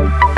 Bye.